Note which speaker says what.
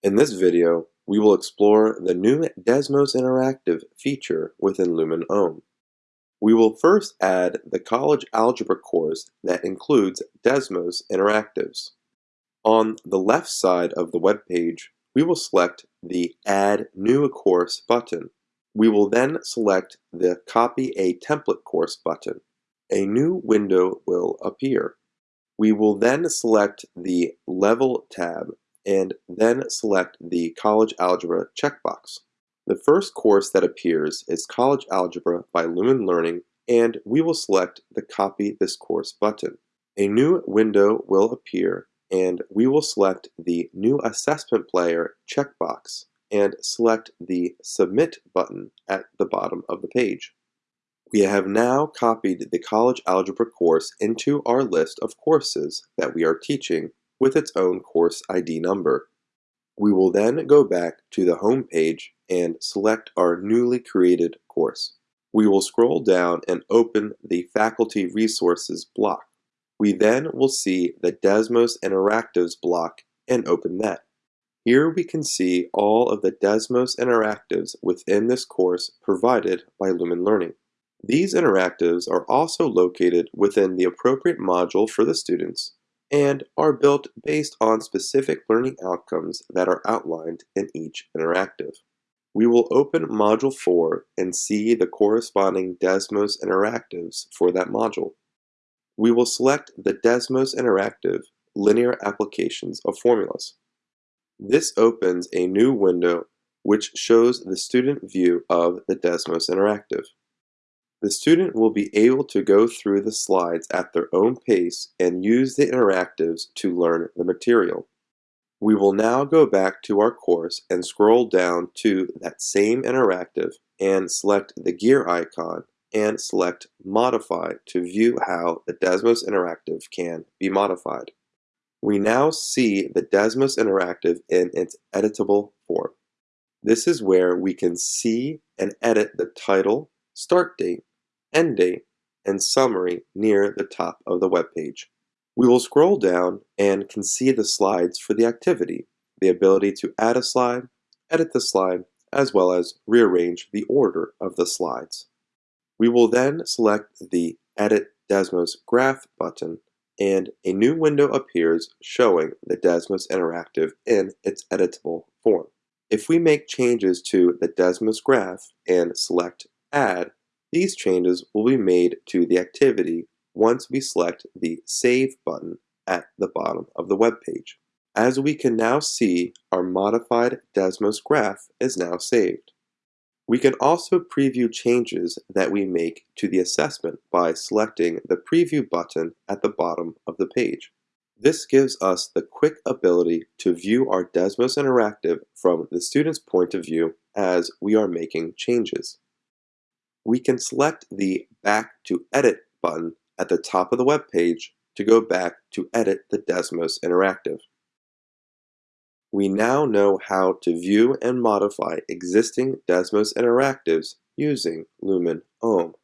Speaker 1: In this video, we will explore the new Desmos Interactive feature within Lumen OHM. We will first add the college algebra course that includes Desmos Interactives. On the left side of the web page, we will select the Add New Course button. We will then select the Copy a Template Course button. A new window will appear. We will then select the Level tab and then select the College Algebra checkbox. The first course that appears is College Algebra by Lumen Learning and we will select the Copy this course button. A new window will appear and we will select the New Assessment Player checkbox and select the Submit button at the bottom of the page. We have now copied the College Algebra course into our list of courses that we are teaching with its own course ID number. We will then go back to the home page and select our newly created course. We will scroll down and open the Faculty Resources block. We then will see the Desmos Interactives block and open that. Here we can see all of the Desmos Interactives within this course provided by Lumen Learning. These interactives are also located within the appropriate module for the students and are built based on specific learning outcomes that are outlined in each interactive. We will open Module 4 and see the corresponding Desmos interactives for that module. We will select the Desmos Interactive Linear Applications of Formulas. This opens a new window which shows the student view of the Desmos Interactive. The student will be able to go through the slides at their own pace and use the interactives to learn the material. We will now go back to our course and scroll down to that same interactive and select the gear icon and select Modify to view how the Desmos Interactive can be modified. We now see the Desmos Interactive in its editable form. This is where we can see and edit the title, start date, end date, and summary near the top of the web page. We will scroll down and can see the slides for the activity, the ability to add a slide, edit the slide, as well as rearrange the order of the slides. We will then select the Edit Desmos Graph button and a new window appears showing the Desmos Interactive in its editable form. If we make changes to the Desmos graph and select Add, these changes will be made to the activity once we select the Save button at the bottom of the web page. As we can now see, our modified Desmos graph is now saved. We can also preview changes that we make to the assessment by selecting the Preview button at the bottom of the page. This gives us the quick ability to view our Desmos Interactive from the student's point of view as we are making changes we can select the Back to Edit button at the top of the web page to go back to edit the Desmos Interactive. We now know how to view and modify existing Desmos Interactives using Lumen OHM.